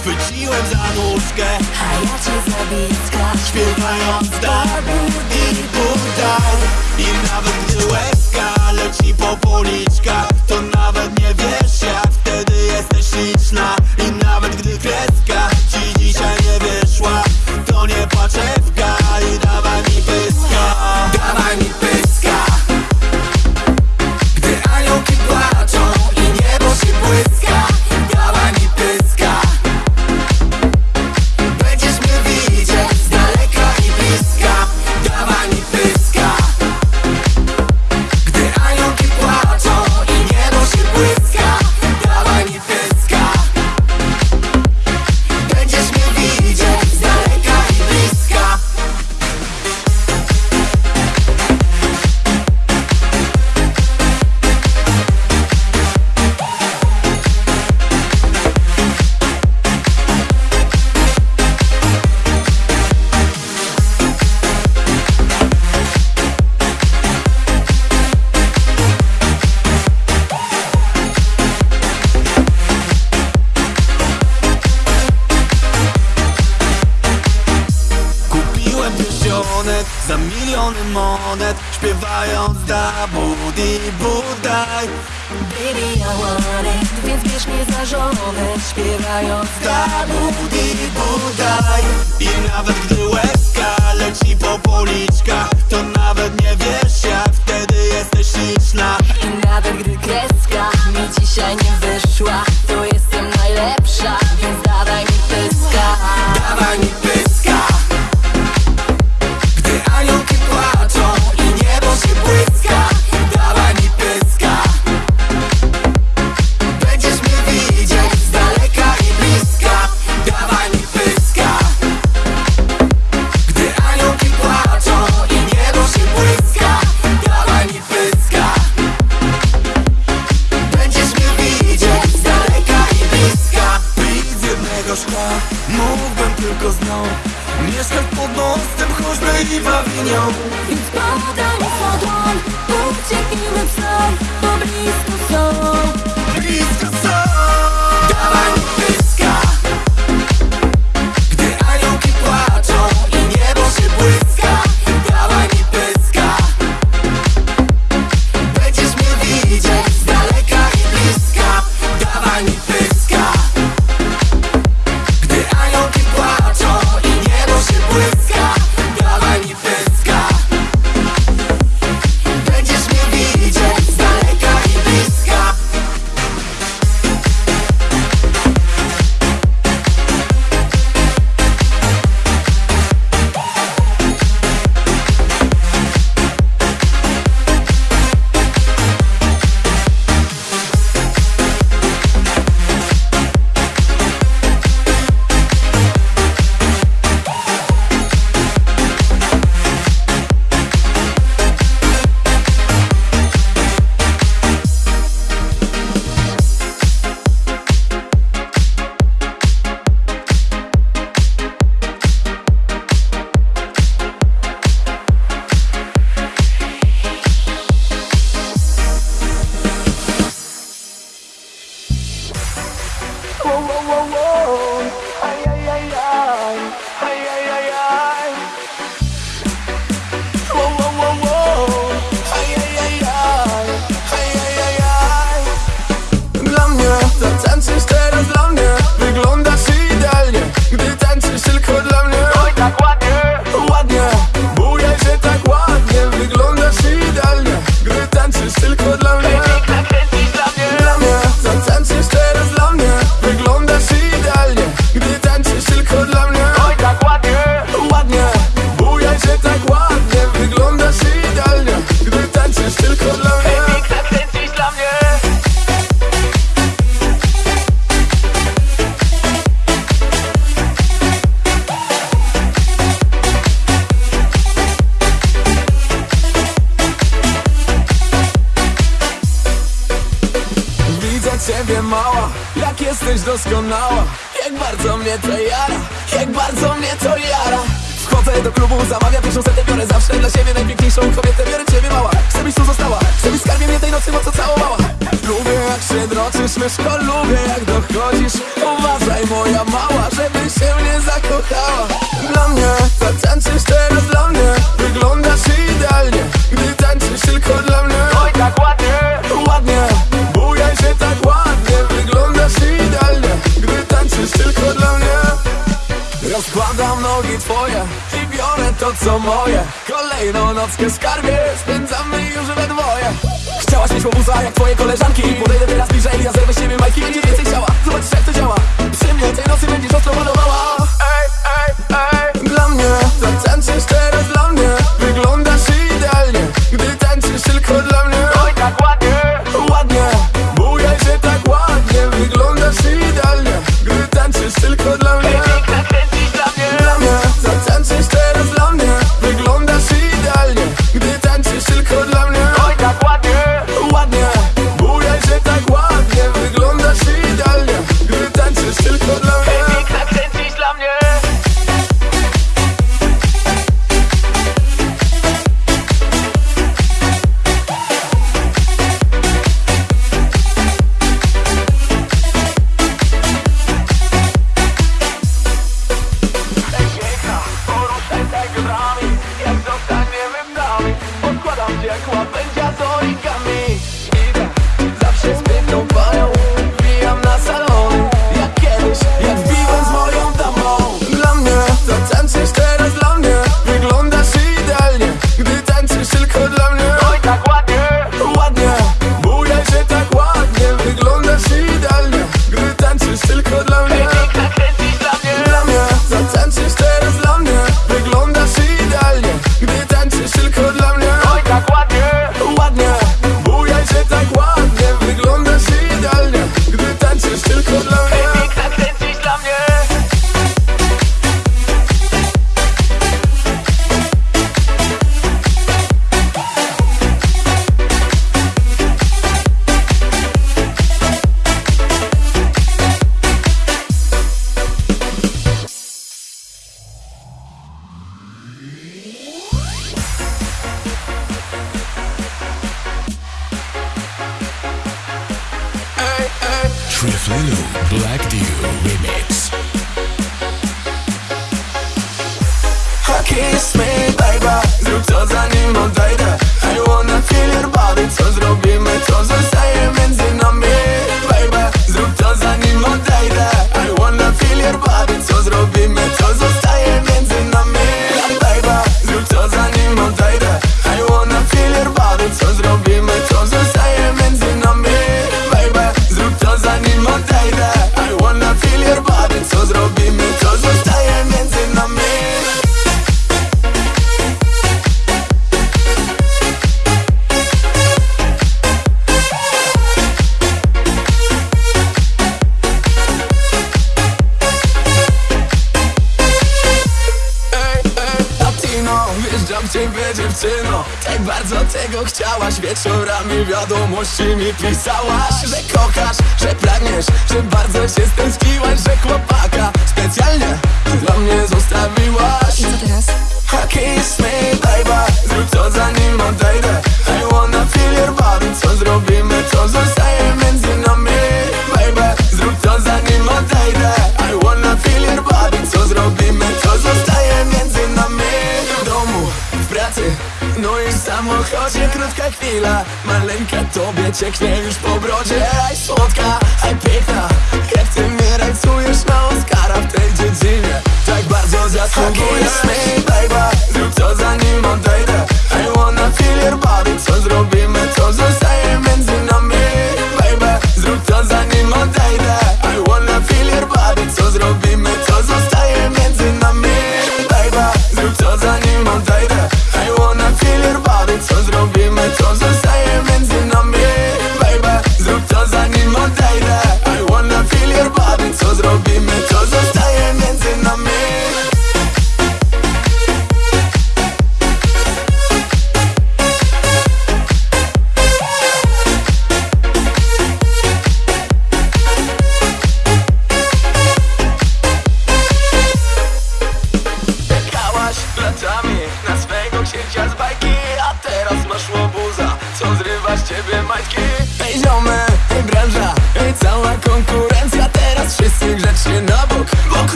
Chwyciłem za nóżkę. A ja cię za bliska Śpiewając Barbu i Budaj I nawet gdy łezka leci po policzkach. w krótka chwila Maleńka tobie cieknie już po brodzie. Aj słodka, aj piękna Jak ty mnie rajcujesz na Oscara w tej dziedzinie. Tak bardzo zasługujesz mi, baby. Zrób co zanim odejdę. I wanna feel your body. Co zrobimy, co zostawimy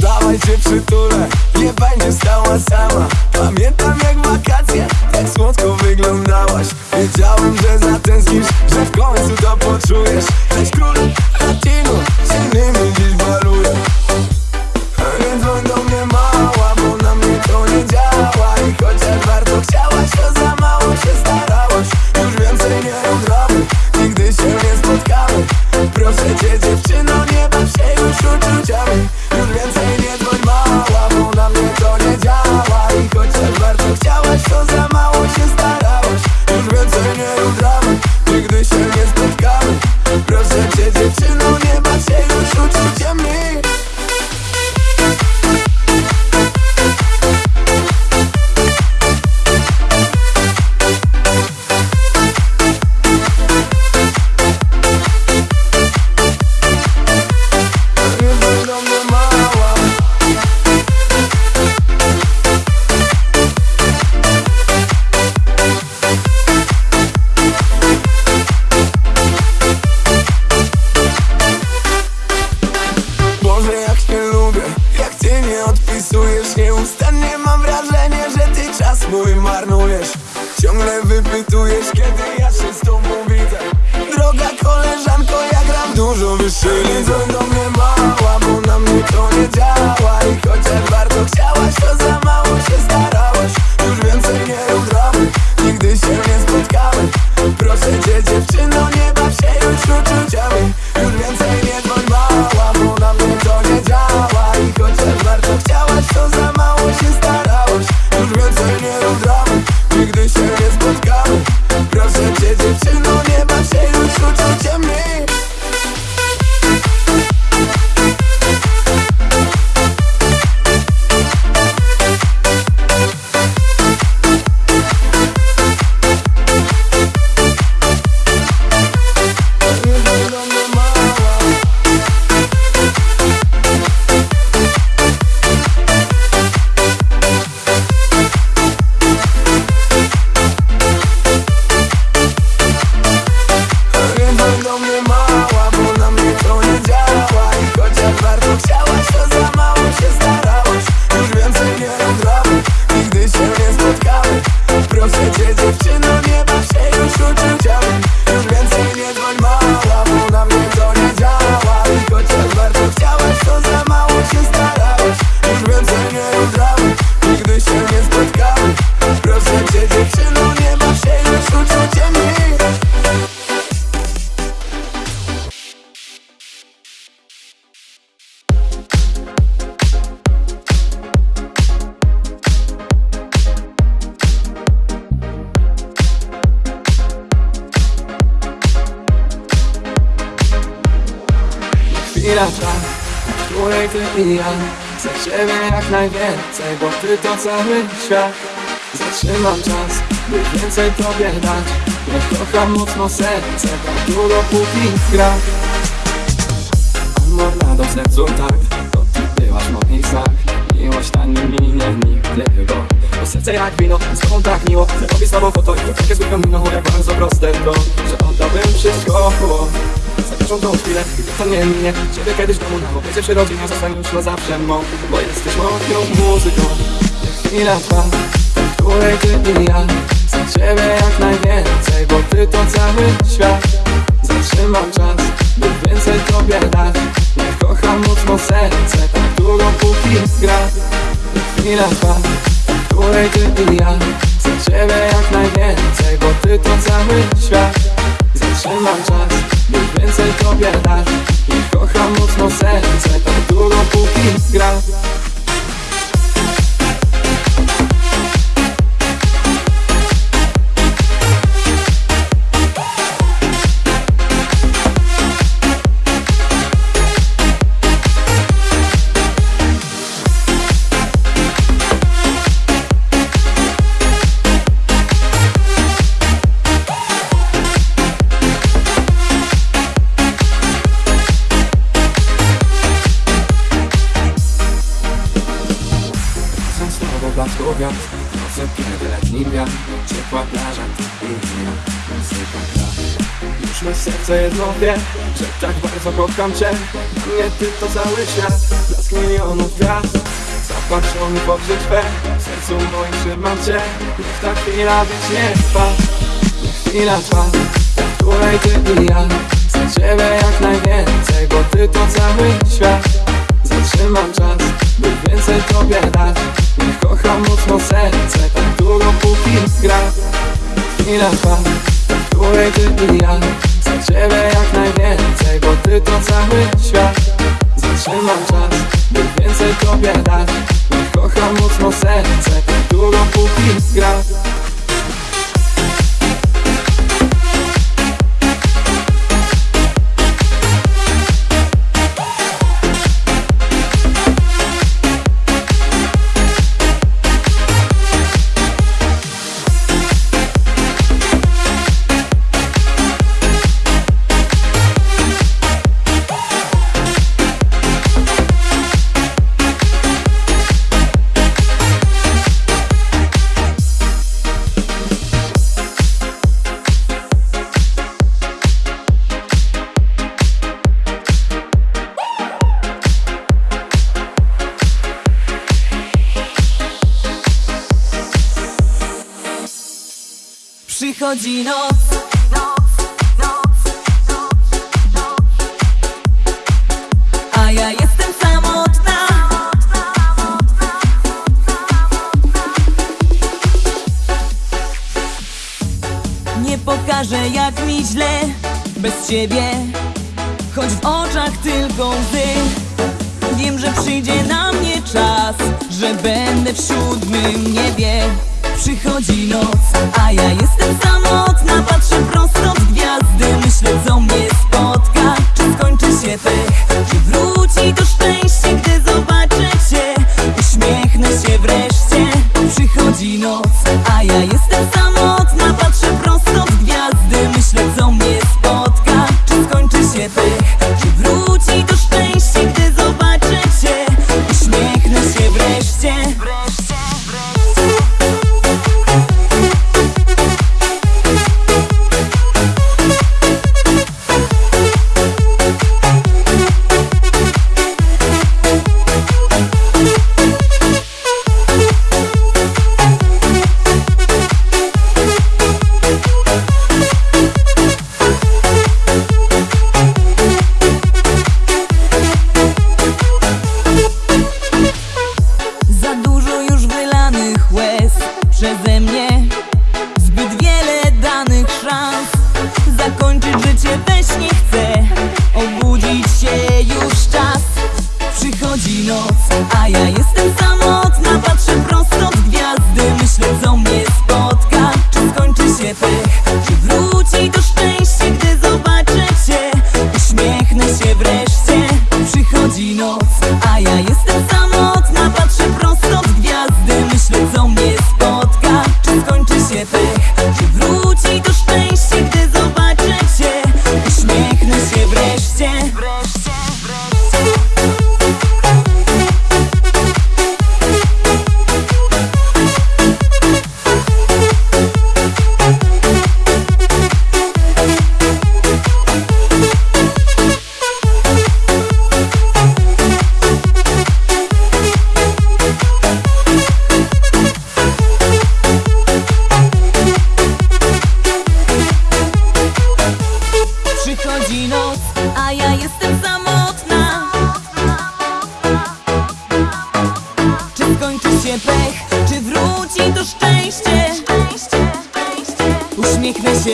Dawaj cię przytulę, nie będzie stała sama. Pamiętam jak wakacje, jak słodko wyglądałaś. Wiedziałem, że zatęsknisz, że w końcu to poczujesz. Cześć król latinu, z innymi dziś baluję Więc dzwoń do mnie mała, bo na mnie to nie działa. I chociaż bardzo chciałaś, to cały świat. Zatrzymam czas, by więcej tobie dać Niech kocham mocno serce, tak długo póki gra. Amor na do sercu tak, to ty byłaś moich znak Miłość ta nie minie nigdy, bo bo serce jak wino, z tobą tak miło. Zrobię z tobą foto i takie zwykłą miną. Jak bardzo proste to, że oddałbym wszystko za każdą tą chwilę, gdy to nie minie. Ciebie kiedyś w domu na obozie przy rodzinie Zostań już na zawsze mą, bo jesteś moją muzyką Trwa, w której ty i ja Chcę ciebie jak najwięcej, bo ty to cały świat. Zatrzymam czas, by więcej tobie dać. Niech kocham mocno serce, tak długo póki gra. Niech chwila trwa, której ty i ja Chcę ciebie jak najwięcej, bo ty to cały świat. Zatrzymam czas, by więcej tobie dać. Niech kocham mocno serce, tak długo póki gra Serce jedno wie Że tak bardzo kocham cię. Mnie ty to cały świat Blask milionów gwiazd. Zapatrzony w oczy twe. W sercu moim trzymam cię. Niech ta chwila wiecznie trwa. Niech chwila trwa. W której ty i ja. Chcę ciebie jak najwięcej Bo ty to cały świat. Zatrzymam czas By więcej tobie dać. Niech kocham mocno serce Tak długo póki gra. Chwila trwa. W której ty i ja Ciebie jak najwięcej Bo ty to cały świat. Zatrzymam czas By więcej tobie dać. Kocham mocno serce długo póki gra Bez ciebie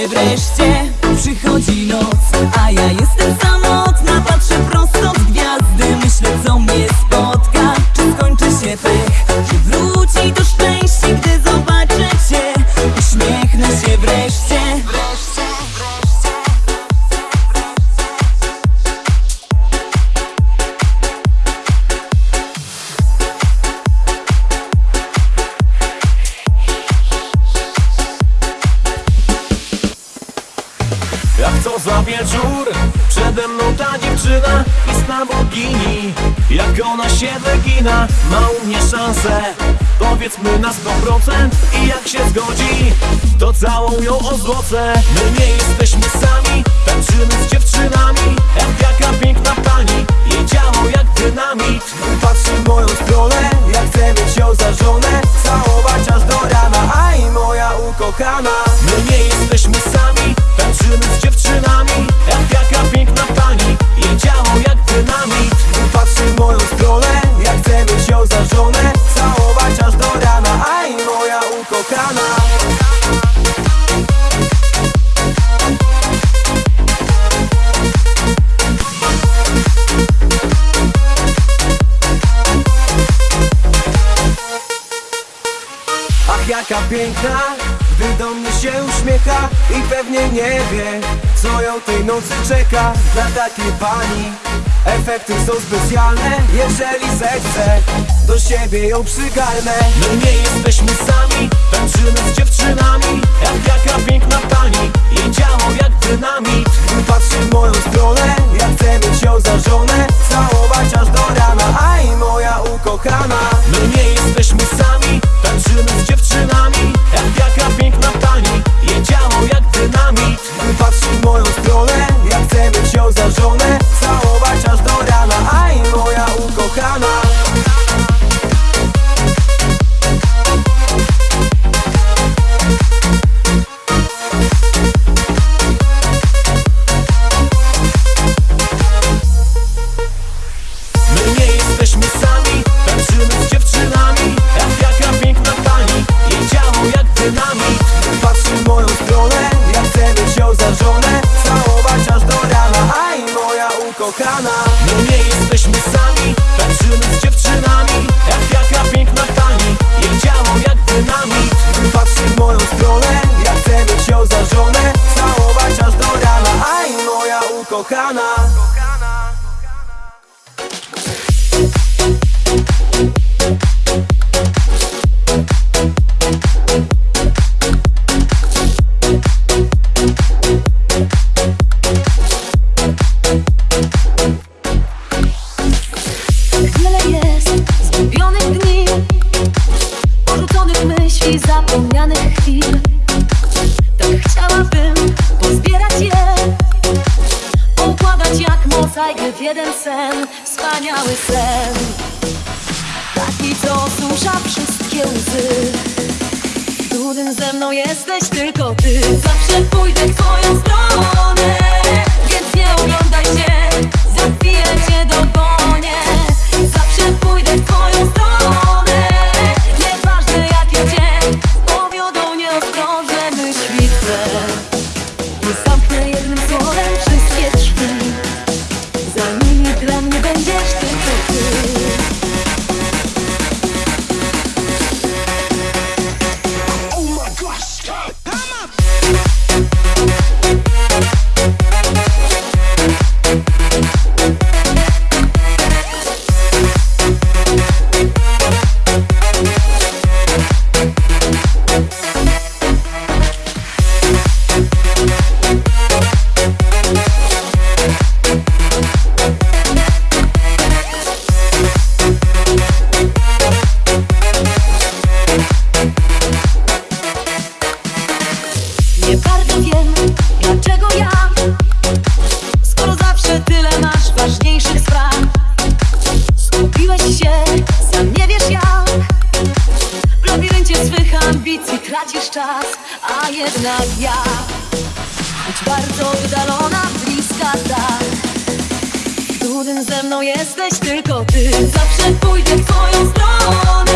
Wreszcie Przychodzi noc, a ja jestem samotna Patrzę prosto w gwiazdy Myślę co mnie dla pani. Efekty są specjalne, jeżeli zechcę Do siebie ją przygarnę. My nie jesteśmy sami, tańczymy z dziewczynami. Jak jaka piękna pani, jej działo jak dynamit. Patrzy w moją stronę, ja chcę mieć ją za żonę. Całować aż do rana, aj moja ukochana. My nie jesteśmy sami, tańczymy z dziewczynami. Jak jaka piękna pani, jej działo jak dynamit. Patrzy w moją stronę Chcę wziąć za żonę, całować aż do rana. Aj moja ukochana. czas, a jednak ja. Choć bardzo oddalona, bliska tak. Którym ze mną jesteś tylko ty. Zawsze pójdę w twoją stronę.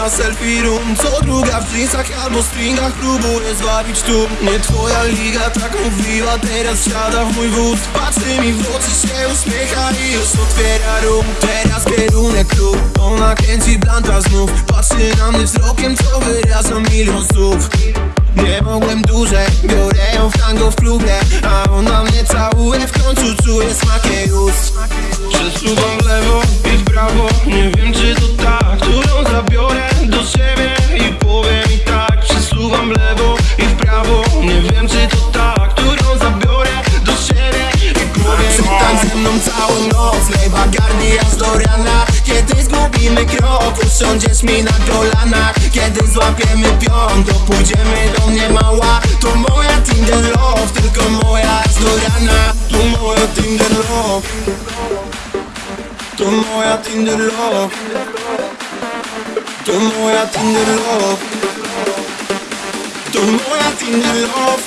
Na selfie room. Co druga w jeansach albo stringach próbuję zwabić tu. Nie twoja liga tak mówiła, teraz siada w mój wóz Patrzy mi w oczy, się uśmiecha i już otwiera rum Teraz kierunek klub, ona kręci blanta znów. Patrzy na mnie wzrokiem, co wyraża milion słów. Nie mogłem dłużej, biorę ją w tango w klubie. A ona mnie całuje, w końcu czuję smak jej ust. Przesuwam Usiądziesz mi na kolanach Kiedy złapiemy pion To pójdziemy do mnie mała To moja Tinder love Tylko moja aż do rana To moja Tinder love. To moja Tinder love. To moja Tinder love. To moja Tinder love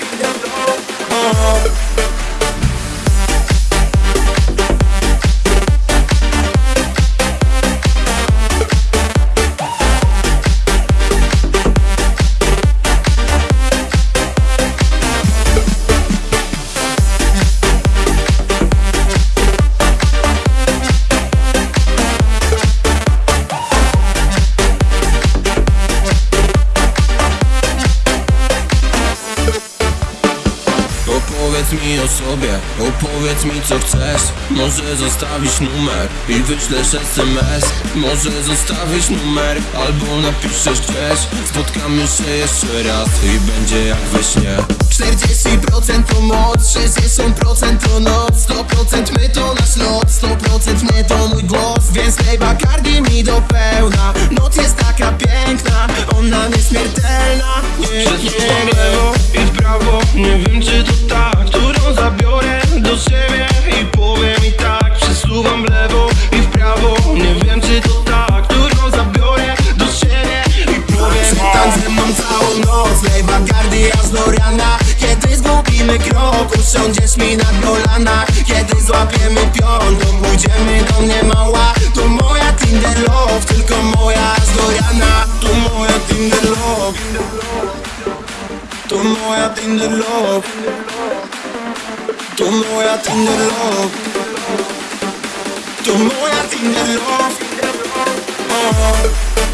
o sobie, opowiedz mi co chcesz. Może zostawić numer i wyślesz SMS Może zostawić numer albo napiszesz gdzieś. Spotkamy się jeszcze raz i będzie jak we śnie. 40% to moc, 60% to noc. 100% my to nasz lot, 100% nie to mój głos. Więc tej bakardi mi do pełna. Noc jest taka piękna, ona nieśmiertelna. Nie, nie, w lewo i w prawo Nie wiem czy to ta, którą zabiorę do siebie I powiem i tak, przesuwam w lewo i w prawo. Nie wiem czy to ta, którą zabiorę do siebie I powiem Przestań ze mną całą noc, lej bagardi aż do rana Kiedy zgubimy krok, usiądziesz mi na kolanach Kiedy złapiemy pion, to pójdziemy do mnie mała To moja Tinder love, tylko moja aż do rana To moja Tinder love. To moja Tinder love To moja Tinder love To moja Tinder love oh.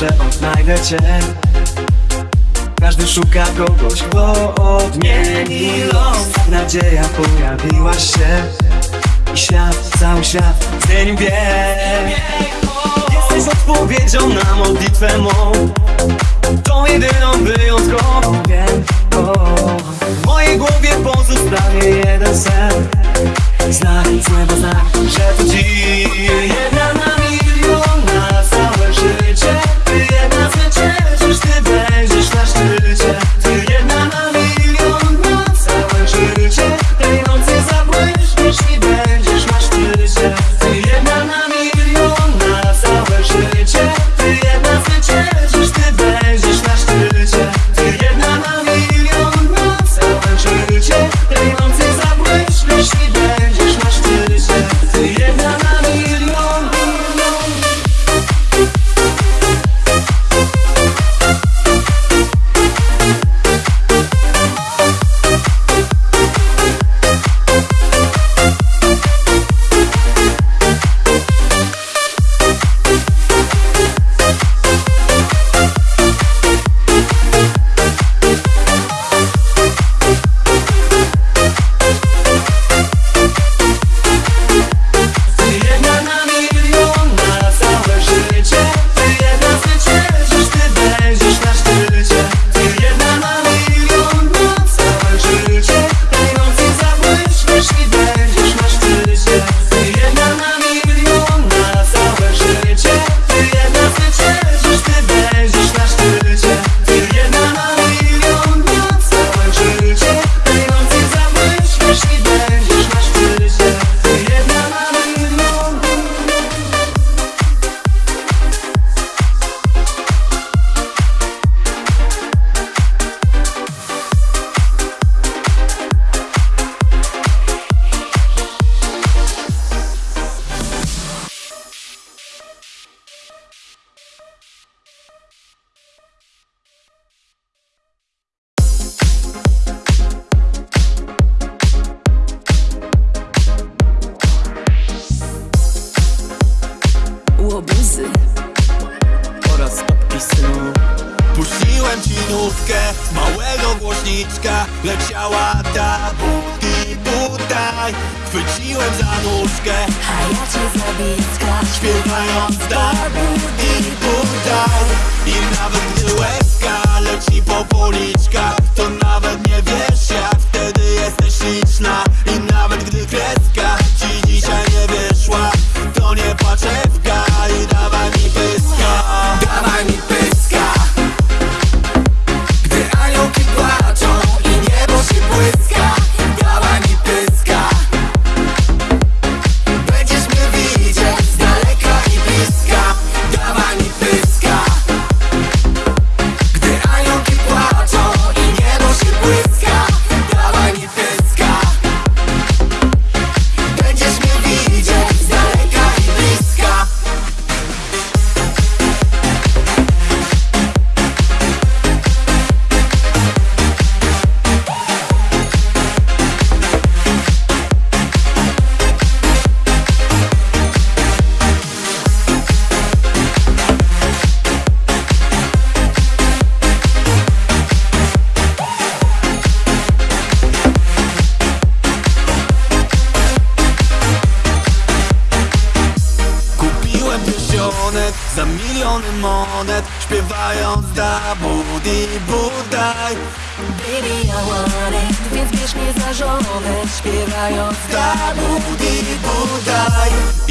że odnajdę cię. Każdy szuka kogoś, kto odmieni los. Nadzieja pojawiła się I świat, cały świat zmienił bieg Jesteś odpowiedzią na modlitwę mą. Tą jedyną wyjątkową W mojej głowie pozostanie jeden sen. Znak, złego znak, że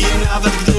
budaj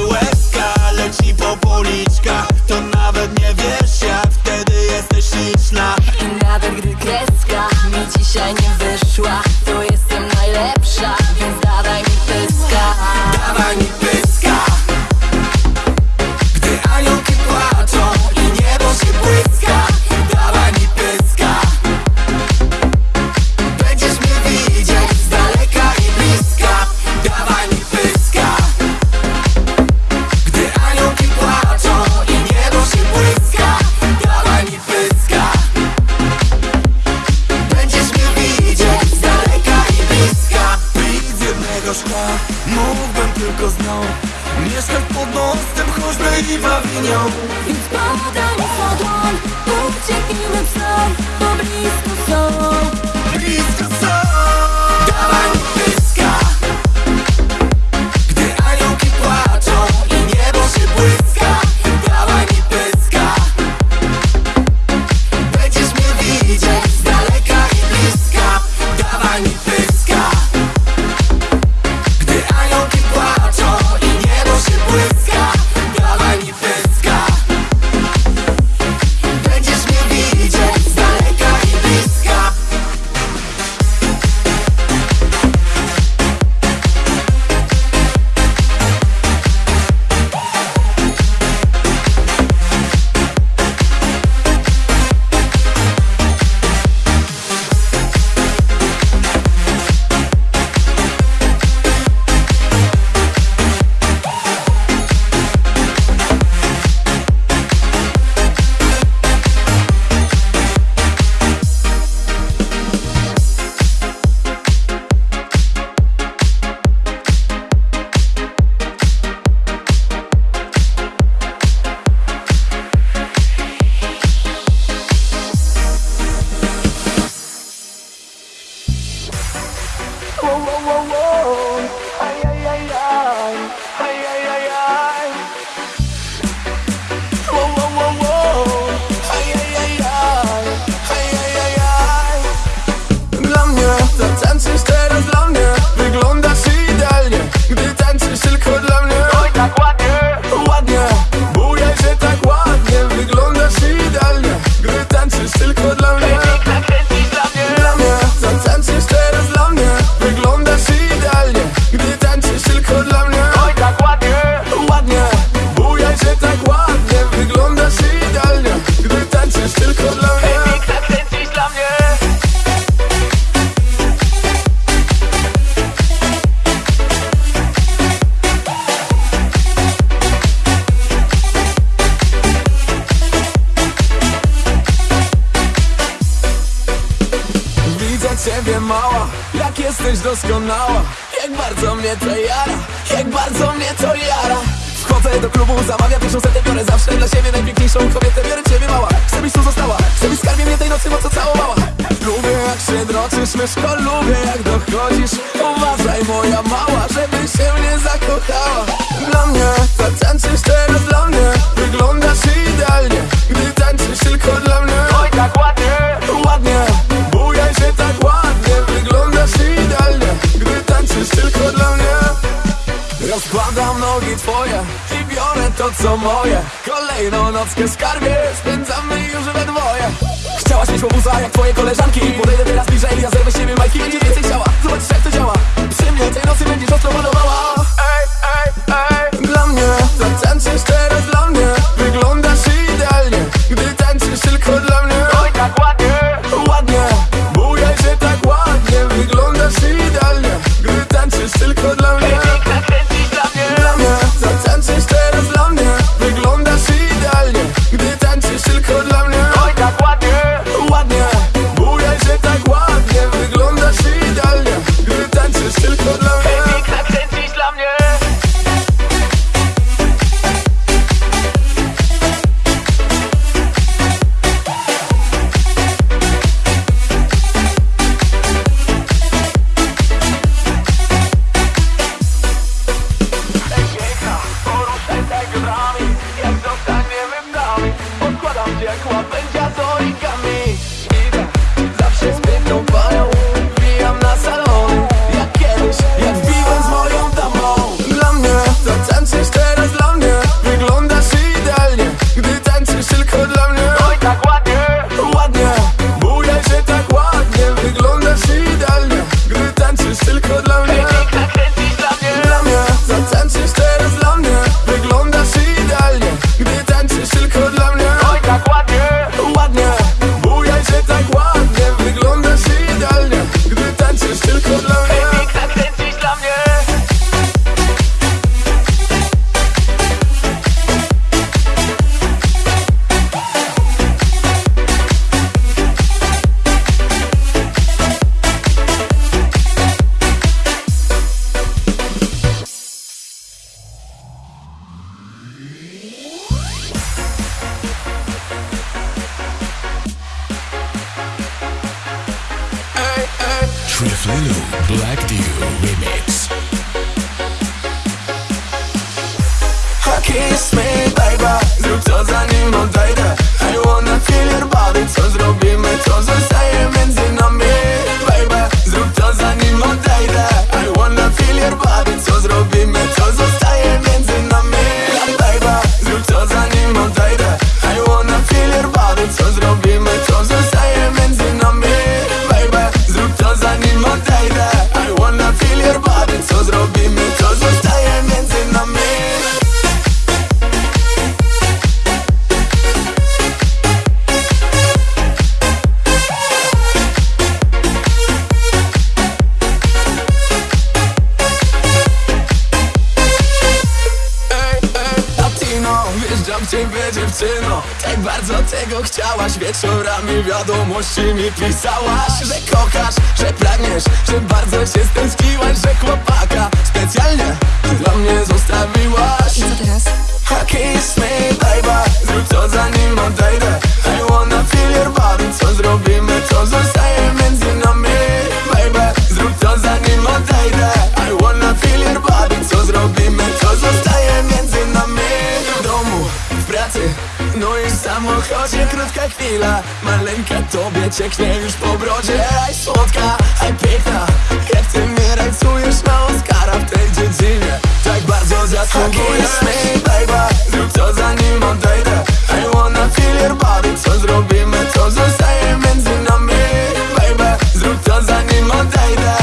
Alaska's sky. pisałaś Wieczorami wiadomości mi pisałaś Że kochasz, że pragniesz, że bardzo się stęskiłaś Że chłopaka specjalnie dla mnie zostawiłaś. I co teraz? A kiss me, baby Zrób co zanim odejdę. I wanna feel your body Co zrobimy, Co zostaje między nami? Baby, zrób co zanim odejdę. I wanna feel your body Co zrobimy, to zostaje? w krótka chwila Maleńka tobie cieknie już po brodzie. Aj słodka, aj piękna Jak ty mnie rajcujesz na Oscara w tej dziedzinie. Tak bardzo zasługujesz mi, baby Zrób co zanim odejdę. I wanna feel your body Co zrobimy, co zostaje między nami. Baby, zrób co zanim odejdę.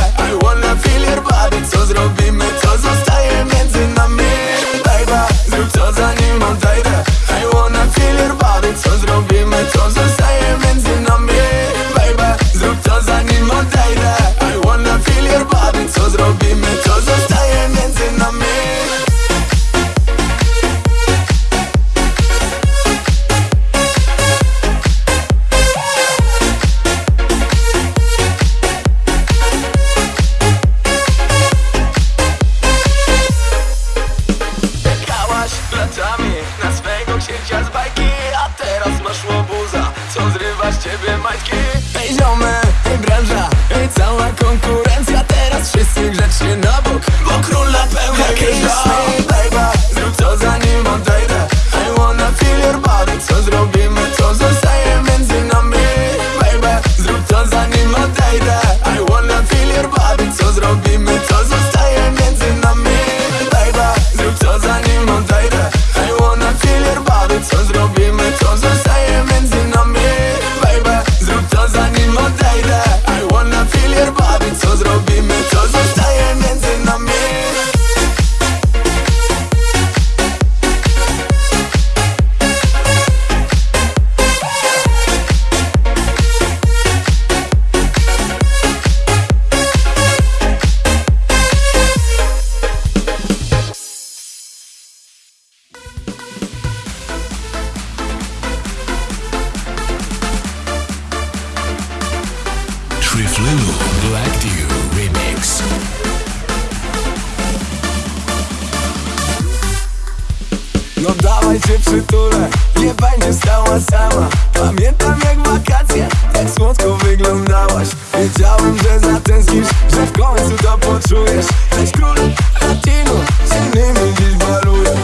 Wiedziałem, że zatęsknisz, że w końcu to poczujesz. Cześć król, latino, z innymi dziś baluję